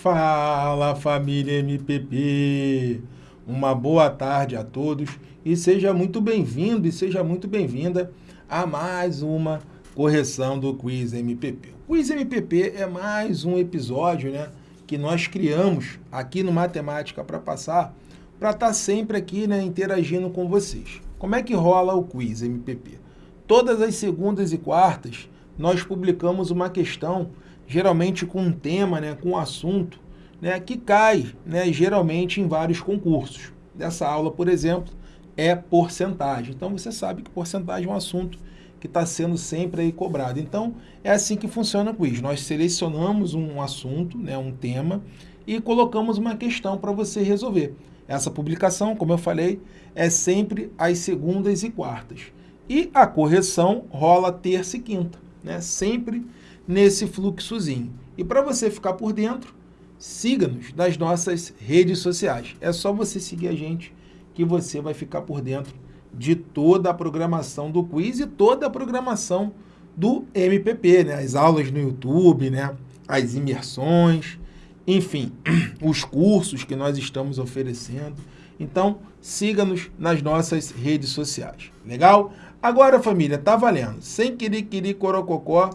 Fala família MPP, uma boa tarde a todos e seja muito bem-vindo e seja muito bem-vinda a mais uma correção do Quiz MPP. O Quiz MPP é mais um episódio né, que nós criamos aqui no Matemática para Passar para estar tá sempre aqui né, interagindo com vocês. Como é que rola o Quiz MPP? Todas as segundas e quartas nós publicamos uma questão geralmente com um tema, né, com um assunto, né, que cai né, geralmente em vários concursos. Dessa aula, por exemplo, é porcentagem. Então, você sabe que porcentagem é um assunto que está sendo sempre aí cobrado. Então, é assim que funciona o quiz. Nós selecionamos um assunto, né, um tema, e colocamos uma questão para você resolver. Essa publicação, como eu falei, é sempre às segundas e quartas. E a correção rola terça e quinta, né? sempre nesse fluxozinho. E para você ficar por dentro, siga-nos nas nossas redes sociais. É só você seguir a gente que você vai ficar por dentro de toda a programação do quiz e toda a programação do MPP, né? As aulas no YouTube, né? As imersões, enfim, os cursos que nós estamos oferecendo. Então, siga-nos nas nossas redes sociais. Legal? Agora, família, tá valendo. Sem querer, querer, corococó,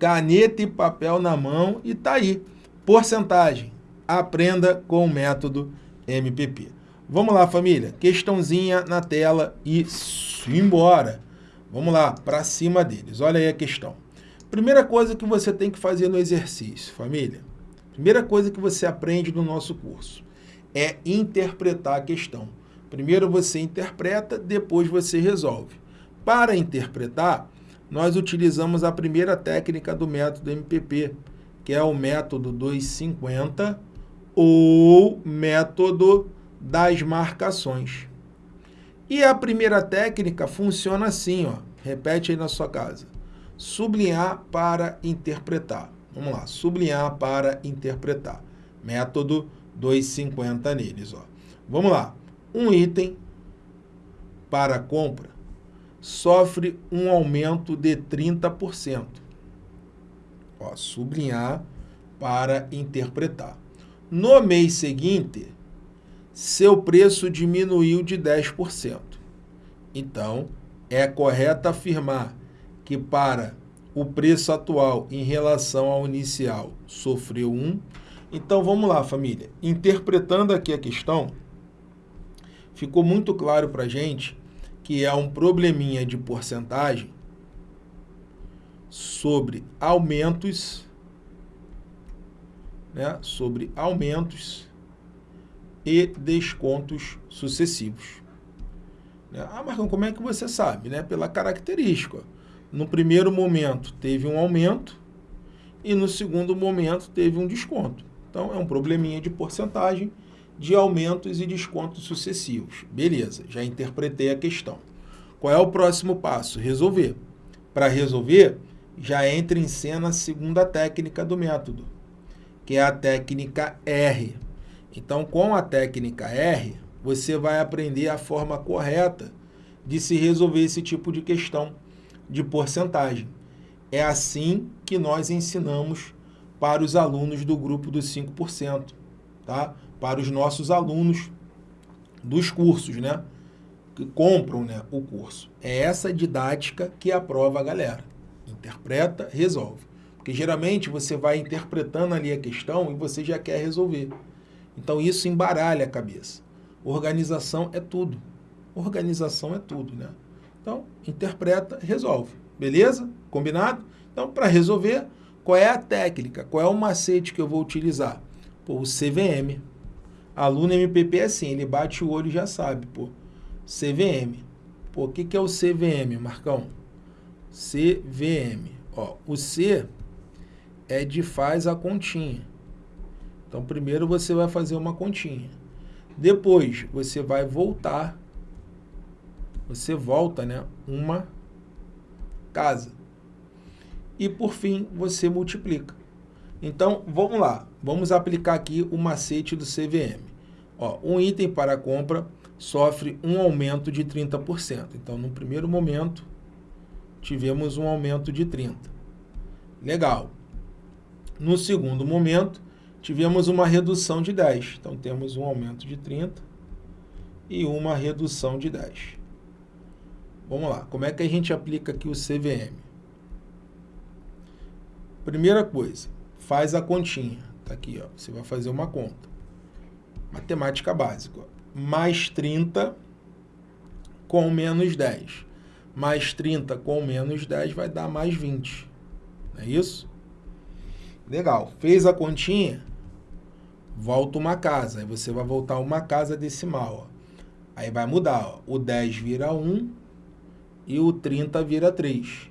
caneta e papel na mão e tá aí. Porcentagem. Aprenda com o método MPP. Vamos lá, família. Questãozinha na tela e embora. Vamos lá, para cima deles. Olha aí a questão. Primeira coisa que você tem que fazer no exercício, família. Primeira coisa que você aprende no nosso curso é interpretar a questão. Primeiro você interpreta, depois você resolve. Para interpretar, nós utilizamos a primeira técnica do método MPP, que é o método 250 ou método das marcações. E a primeira técnica funciona assim, ó. repete aí na sua casa. Sublinhar para interpretar. Vamos lá, sublinhar para interpretar. Método 250 neles. Ó. Vamos lá, um item para compra sofre um aumento de 30%. Ó, sublinhar para interpretar. No mês seguinte, seu preço diminuiu de 10%. Então, é correto afirmar que para o preço atual em relação ao inicial sofreu 1. Então, vamos lá, família. Interpretando aqui a questão, ficou muito claro para a gente que é um probleminha de porcentagem sobre aumentos, né, sobre aumentos e descontos sucessivos. Né? Ah, Marcão, como é que você sabe? Né? Pela característica. No primeiro momento teve um aumento e no segundo momento teve um desconto. Então, é um probleminha de porcentagem de aumentos e descontos sucessivos. Beleza, já interpretei a questão. Qual é o próximo passo? Resolver. Para resolver, já entra em cena a segunda técnica do método, que é a técnica R. Então, com a técnica R, você vai aprender a forma correta de se resolver esse tipo de questão de porcentagem. É assim que nós ensinamos para os alunos do grupo dos 5%, tá? Para os nossos alunos dos cursos, né? que compram né, o curso. É essa didática que aprova a galera. Interpreta, resolve. Porque geralmente você vai interpretando ali a questão e você já quer resolver. Então isso embaralha a cabeça. Organização é tudo. Organização é tudo, né? Então, interpreta, resolve. Beleza? Combinado? Então, para resolver, qual é a técnica? Qual é o macete que eu vou utilizar? Pô, o CVM. Aluno MPP é assim, ele bate o olho e já sabe, pô. CVM. Pô, o que, que é o CVM, Marcão? CVM. Ó, o C é de faz a continha. Então, primeiro você vai fazer uma continha. Depois, você vai voltar. Você volta, né? Uma casa. E, por fim, você multiplica. Então, vamos lá. Vamos aplicar aqui o macete do CVM. Ó, um item para compra sofre um aumento de 30%. Então, no primeiro momento, tivemos um aumento de 30%. Legal. No segundo momento, tivemos uma redução de 10. Então, temos um aumento de 30 e uma redução de 10. Vamos lá, como é que a gente aplica aqui o CVM? Primeira coisa, faz a continha. Tá aqui, ó. Você vai fazer uma conta. Matemática básica. Mais 30 com menos 10. Mais 30 com menos 10 vai dar mais 20. Não é isso? Legal. Fez a continha? Volta uma casa. Aí você vai voltar uma casa decimal. Ó. Aí vai mudar. Ó. O 10 vira 1 e o 30 vira 3.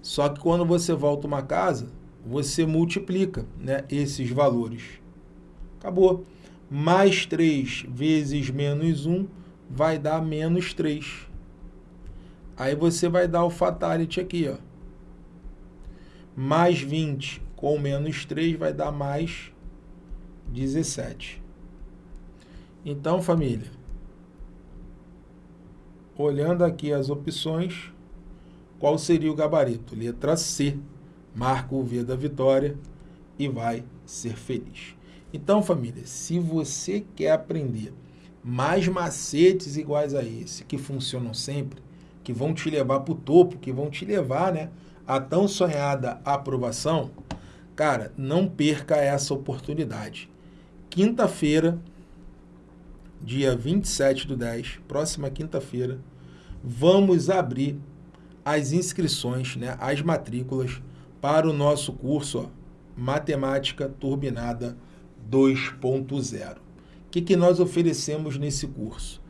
Só que quando você volta uma casa, você multiplica né, esses valores. Acabou. Mais 3 vezes menos 1 vai dar menos 3. Aí você vai dar o fatality aqui, ó. Mais 20 com menos 3 vai dar mais 17. Então, família, olhando aqui as opções, qual seria o gabarito? Letra C marca o V da vitória e vai ser feliz. Então, família, se você quer aprender mais macetes iguais a esse, que funcionam sempre, que vão te levar para o topo, que vão te levar né, a tão sonhada aprovação, cara, não perca essa oportunidade. Quinta-feira, dia 27 do 10, próxima quinta-feira, vamos abrir as inscrições, né, as matrículas para o nosso curso ó, Matemática Turbinada 2.0. O que, que nós oferecemos nesse curso?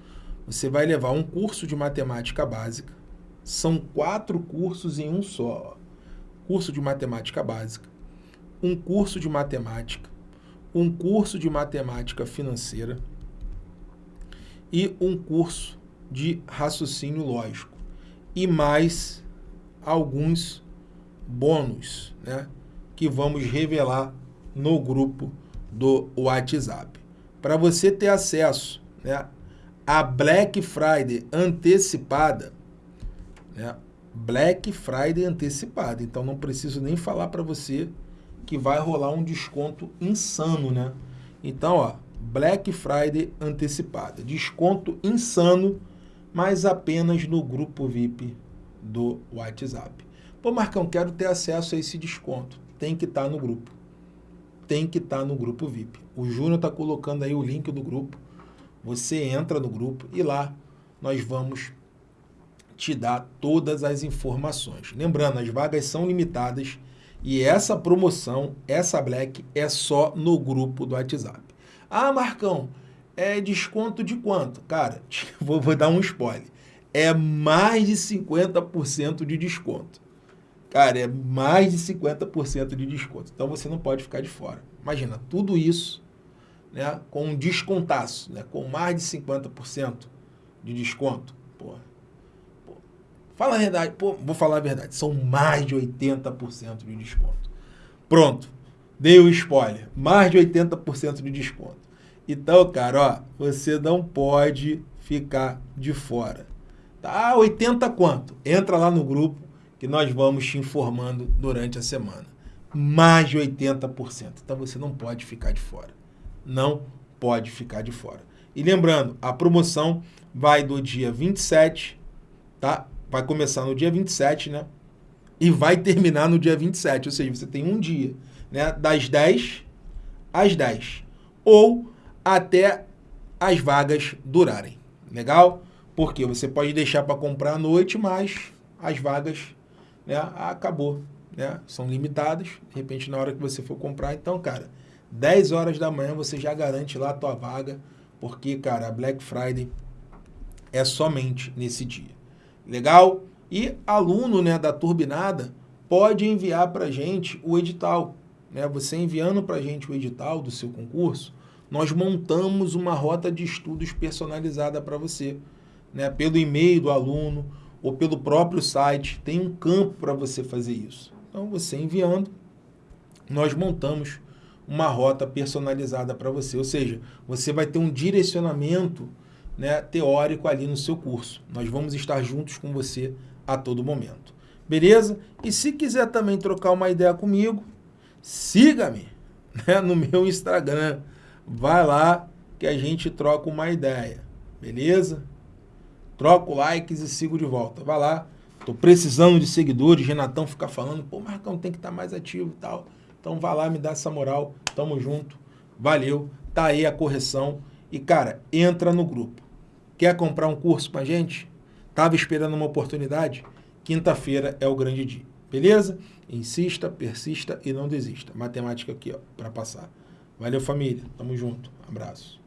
Você vai levar um curso de matemática básica, são quatro cursos em um só. Curso de matemática básica, um curso de matemática, um curso de matemática financeira e um curso de raciocínio lógico. E mais alguns bônus, né, que vamos revelar no grupo do WhatsApp. Para você ter acesso né, à Black Friday antecipada, né, Black Friday antecipada, então não preciso nem falar para você que vai rolar um desconto insano, né? Então, ó, Black Friday antecipada, desconto insano, mas apenas no grupo VIP do WhatsApp. Pô, Marcão, quero ter acesso a esse desconto. Tem que estar tá no grupo. Tem que estar tá no grupo VIP. O Júnior está colocando aí o link do grupo. Você entra no grupo e lá nós vamos te dar todas as informações. Lembrando, as vagas são limitadas e essa promoção, essa Black, é só no grupo do WhatsApp. Ah, Marcão, é desconto de quanto? Cara, vou, vou dar um spoiler. É mais de 50% de desconto. Cara, é mais de 50% de desconto. Então você não pode ficar de fora. Imagina, tudo isso né, com um descontaço, né, com mais de 50% de desconto. Pô, fala a verdade, pô, vou falar a verdade, são mais de 80% de desconto. Pronto, dei o spoiler, mais de 80% de desconto. Então, cara, ó, você não pode ficar de fora. Tá, 80 quanto? Entra lá no grupo, que nós vamos te informando durante a semana. Mais de 80%. Então você não pode ficar de fora. Não pode ficar de fora. E lembrando, a promoção vai do dia 27, tá? Vai começar no dia 27, né? E vai terminar no dia 27, ou seja, você tem um dia, né? Das 10 às 10. Ou até as vagas durarem. Legal? Porque você pode deixar para comprar à noite, mas as vagas né, acabou. Né? São limitadas, de repente na hora que você for comprar. Então, cara, 10 horas da manhã você já garante lá a tua vaga, porque, cara, a Black Friday é somente nesse dia. Legal? E aluno né, da Turbinada pode enviar para gente o edital. Né? Você enviando para gente o edital do seu concurso, nós montamos uma rota de estudos personalizada para você. Né? Pelo e-mail do aluno, ou pelo próprio site, tem um campo para você fazer isso. Então, você enviando, nós montamos uma rota personalizada para você. Ou seja, você vai ter um direcionamento né, teórico ali no seu curso. Nós vamos estar juntos com você a todo momento. Beleza? E se quiser também trocar uma ideia comigo, siga-me né, no meu Instagram. Vai lá que a gente troca uma ideia, beleza? Troco likes e sigo de volta. Vai lá, tô precisando de seguidores. Renatão fica falando, pô, Marcão tem que estar tá mais ativo e tal. Então vai lá, me dá essa moral. Tamo junto. Valeu. Tá aí a correção. E, cara, entra no grupo. Quer comprar um curso com a gente? Tava esperando uma oportunidade? Quinta-feira é o grande dia. Beleza? Insista, persista e não desista. Matemática aqui, ó, para passar. Valeu, família. Tamo junto. Abraço.